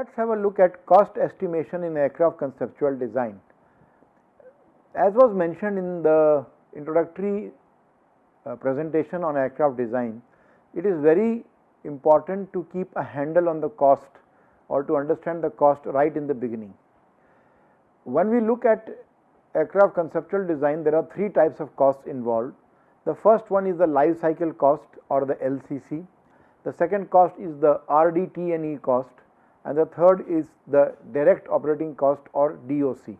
Let us have a look at cost estimation in aircraft conceptual design. As was mentioned in the introductory uh, presentation on aircraft design, it is very important to keep a handle on the cost or to understand the cost right in the beginning. When we look at aircraft conceptual design, there are three types of costs involved. The first one is the life cycle cost or the LCC. The second cost is the RDT&E cost and the third is the direct operating cost or DOC.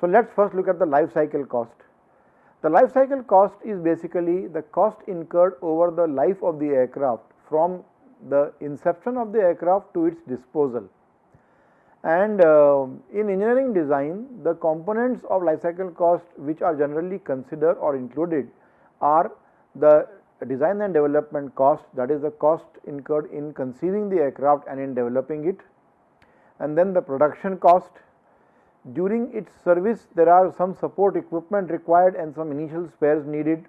So, let us first look at the life cycle cost. The life cycle cost is basically the cost incurred over the life of the aircraft from the inception of the aircraft to its disposal. And uh, in engineering design, the components of life cycle cost which are generally considered or included are the design and development cost that is the cost incurred in conceiving the aircraft and in developing it and then the production cost. During its service there are some support equipment required and some initial spares needed.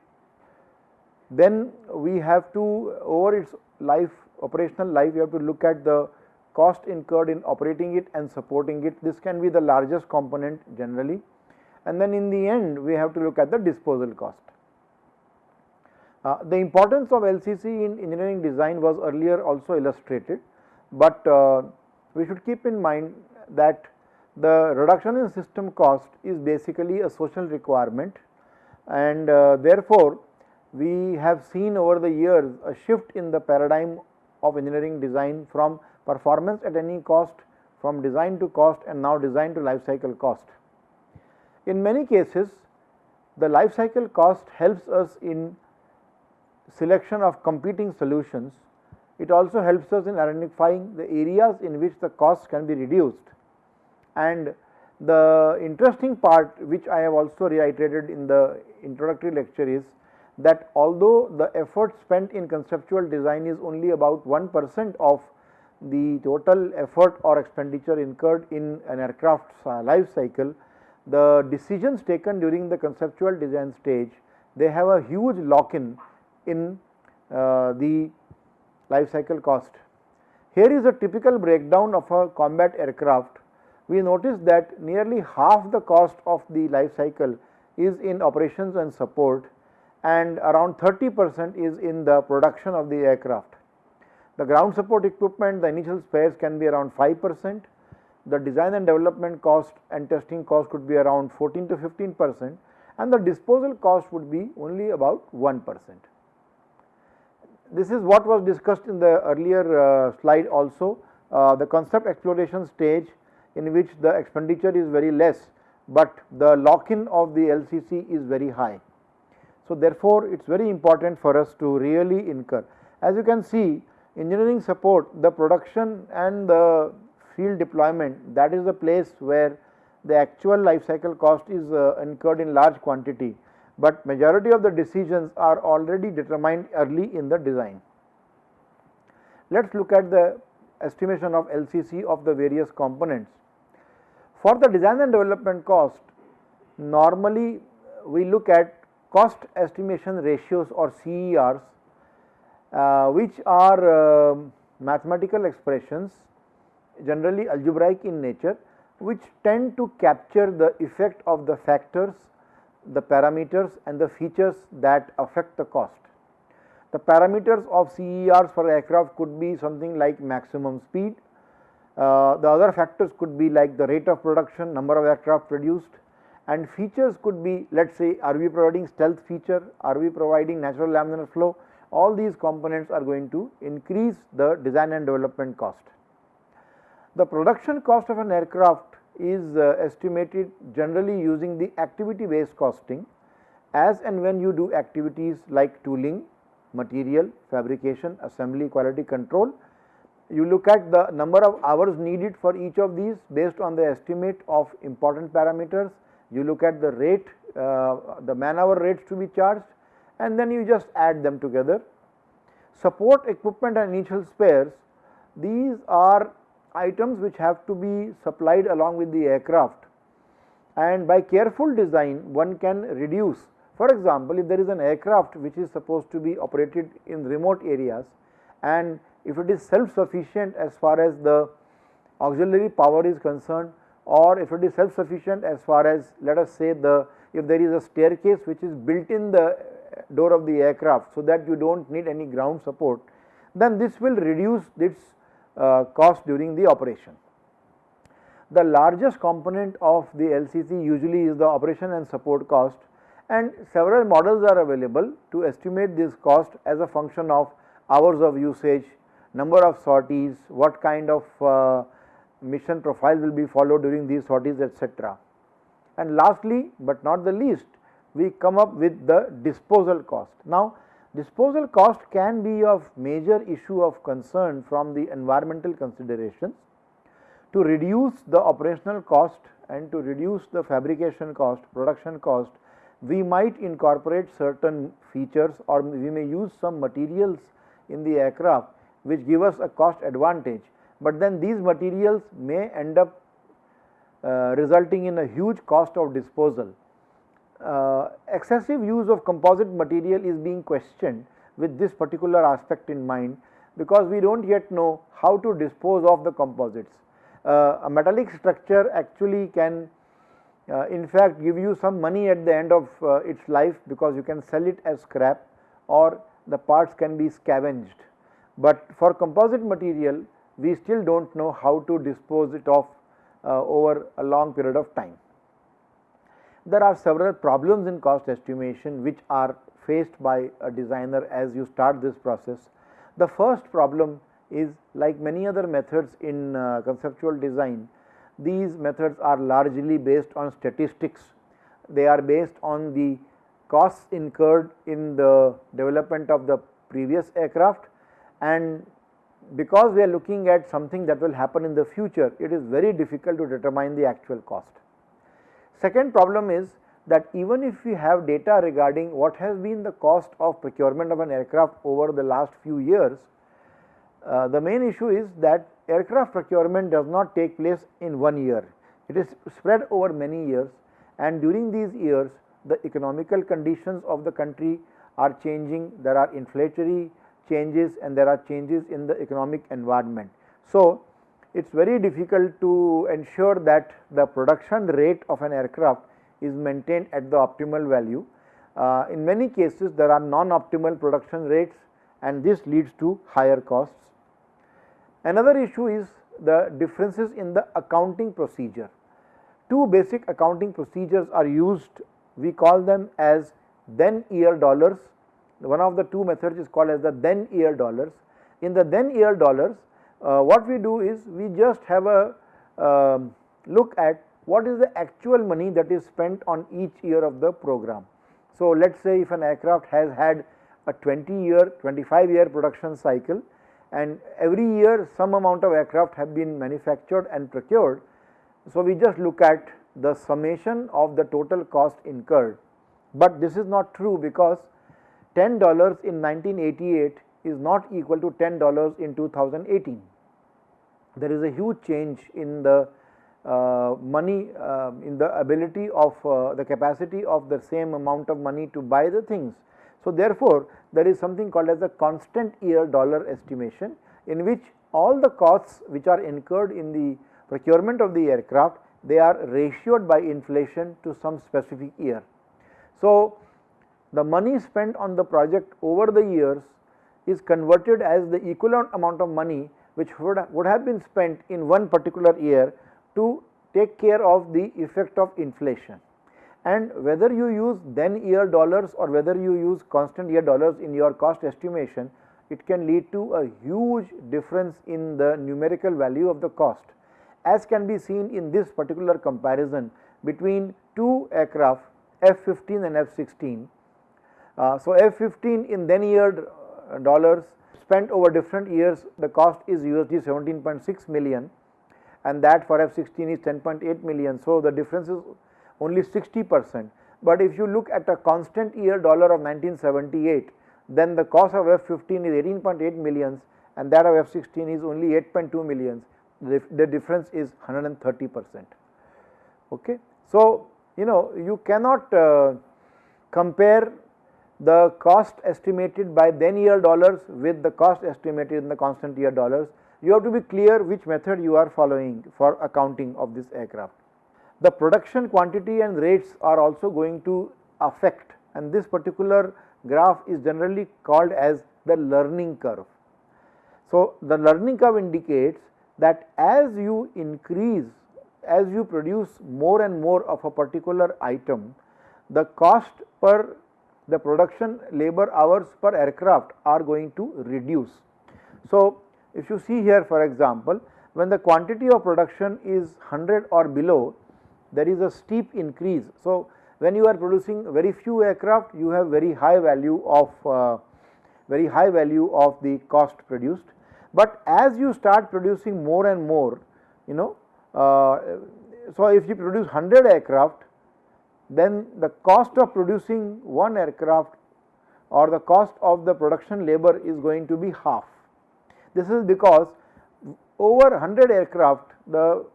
Then we have to over its life operational life we have to look at the cost incurred in operating it and supporting it this can be the largest component generally and then in the end we have to look at the disposal cost. Uh, the importance of LCC in engineering design was earlier also illustrated, but uh, we should keep in mind that the reduction in system cost is basically a social requirement and uh, therefore, we have seen over the years a shift in the paradigm of engineering design from performance at any cost from design to cost and now design to life cycle cost. In many cases the life cycle cost helps us in selection of competing solutions, it also helps us in identifying the areas in which the costs can be reduced. And the interesting part which I have also reiterated in the introductory lecture is that although the effort spent in conceptual design is only about 1 percent of the total effort or expenditure incurred in an aircraft's life cycle, the decisions taken during the conceptual design stage, they have a huge lock in in uh, the life cycle cost. Here is a typical breakdown of a combat aircraft. We notice that nearly half the cost of the life cycle is in operations and support and around 30 percent is in the production of the aircraft. The ground support equipment, the initial spares can be around 5 percent, the design and development cost and testing cost could be around 14 to 15 percent and the disposal cost would be only about 1 percent. This is what was discussed in the earlier uh, slide also, uh, the concept exploration stage in which the expenditure is very less, but the lock in of the LCC is very high. So, therefore, it is very important for us to really incur. As you can see engineering support the production and the field deployment that is the place where the actual life cycle cost is uh, incurred in large quantity but majority of the decisions are already determined early in the design. Let us look at the estimation of LCC of the various components. For the design and development cost, normally we look at cost estimation ratios or CERs, uh, which are uh, mathematical expressions generally algebraic in nature, which tend to capture the effect of the factors the parameters and the features that affect the cost. The parameters of CERs for aircraft could be something like maximum speed, uh, the other factors could be like the rate of production, number of aircraft produced and features could be let us say are we providing stealth feature, are we providing natural laminar flow, all these components are going to increase the design and development cost. The production cost of an aircraft is uh, estimated generally using the activity based costing as and when you do activities like tooling, material, fabrication, assembly, quality control. You look at the number of hours needed for each of these based on the estimate of important parameters. You look at the rate, uh, the man hour rates to be charged and then you just add them together. Support equipment and initial spares, these are items which have to be supplied along with the aircraft and by careful design one can reduce. For example, if there is an aircraft which is supposed to be operated in remote areas and if it is self sufficient as far as the auxiliary power is concerned or if it is self sufficient as far as let us say the if there is a staircase which is built in the door of the aircraft so that you do not need any ground support then this will reduce its cost during the operation. The largest component of the LCC usually is the operation and support cost and several models are available to estimate this cost as a function of hours of usage, number of sorties, what kind of uh, mission profile will be followed during these sorties etc. And lastly, but not the least, we come up with the disposal cost. Now, disposal cost can be of major issue of concern from the environmental considerations. To reduce the operational cost and to reduce the fabrication cost, production cost, we might incorporate certain features or we may use some materials in the aircraft which give us a cost advantage, but then these materials may end up uh, resulting in a huge cost of disposal. Uh, excessive use of composite material is being questioned with this particular aspect in mind because we do not yet know how to dispose of the composites. Uh, a metallic structure actually can uh, in fact give you some money at the end of uh, its life because you can sell it as scrap or the parts can be scavenged. But for composite material we still do not know how to dispose it of uh, over a long period of time. There are several problems in cost estimation which are faced by a designer as you start this process. The first problem is like many other methods in uh, conceptual design, these methods are largely based on statistics. They are based on the costs incurred in the development of the previous aircraft and because we are looking at something that will happen in the future, it is very difficult to determine the actual cost. Second problem is that even if we have data regarding what has been the cost of procurement of an aircraft over the last few years, uh, the main issue is that aircraft procurement does not take place in one year. It is spread over many years and during these years the economical conditions of the country are changing, there are inflationary changes and there are changes in the economic environment. So, it is very difficult to ensure that the production rate of an aircraft is maintained at the optimal value. Uh, in many cases there are non-optimal production rates and this leads to higher costs. Another issue is the differences in the accounting procedure. Two basic accounting procedures are used, we call them as then year dollars one of the two methods is called as the then year dollars. In the then year dollars, what we do is we just have a uh, look at what is the actual money that is spent on each year of the program. So, let us say if an aircraft has had a 20 year, 25 year production cycle and every year some amount of aircraft have been manufactured and procured. So, we just look at the summation of the total cost incurred, but this is not true because $10 in 1988 is not equal to $10 in 2018. There is a huge change in the uh, money uh, in the ability of uh, the capacity of the same amount of money to buy the things. So, therefore, there is something called as a constant year dollar estimation in which all the costs which are incurred in the procurement of the aircraft they are ratioed by inflation to some specific year. So, the money spent on the project over the years is converted as the equivalent amount of money which would, would have been spent in one particular year to take care of the effect of inflation. And whether you use then year dollars or whether you use constant year dollars in your cost estimation, it can lead to a huge difference in the numerical value of the cost as can be seen in this particular comparison between two aircraft F-15 and F-16 uh, so, F15 in then year dollars spent over different years the cost is USD 17.6 million and that for F16 is 10.8 million. So, the difference is only 60 percent, but if you look at a constant year dollar of 1978 then the cost of F15 is 18.8 millions and that of F16 is only 8.2 millions the, the difference is 130 percent. Okay. So, you know you cannot uh, compare the cost estimated by then year dollars with the cost estimated in the constant year dollars. You have to be clear which method you are following for accounting of this aircraft. The production quantity and rates are also going to affect and this particular graph is generally called as the learning curve. So, the learning curve indicates that as you increase, as you produce more and more of a particular item, the cost per the production labor hours per aircraft are going to reduce. So, if you see here for example, when the quantity of production is 100 or below, there is a steep increase. So, when you are producing very few aircraft, you have very high value of uh, very high value of the cost produced. But as you start producing more and more, you know, uh, so if you produce 100 aircraft, then the cost of producing one aircraft or the cost of the production labor is going to be half. This is because over 100 aircraft the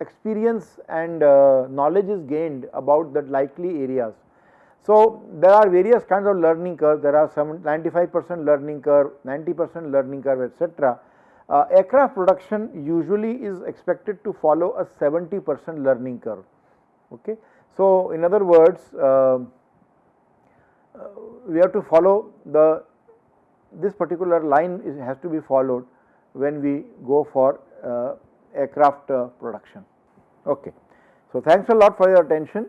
experience and uh, knowledge is gained about the likely areas. So, there are various kinds of learning curves, there are some 95 percent learning curve, 90 percent learning curve etc. Uh, aircraft production usually is expected to follow a 70 percent learning curve. Okay. So, in other words, uh, uh, we have to follow the this particular line is, has to be followed when we go for uh, aircraft uh, production. Okay. So, thanks a lot for your attention.